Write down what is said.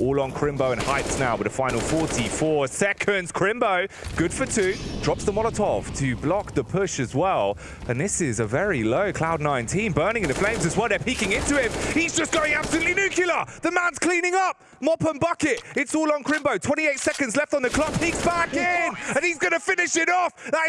All on Crimbo and Heights now with a final 44 seconds. Crimbo, good for two, drops the Molotov to block the push as well. And this is a very low Cloud9 team, burning in the flames as well. They're peeking into him. He's just going absolutely nuclear. The man's cleaning up. Mop and bucket. It's all on Crimbo. 28 seconds left on the clock. He's back in, and he's going to finish it off. That is